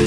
you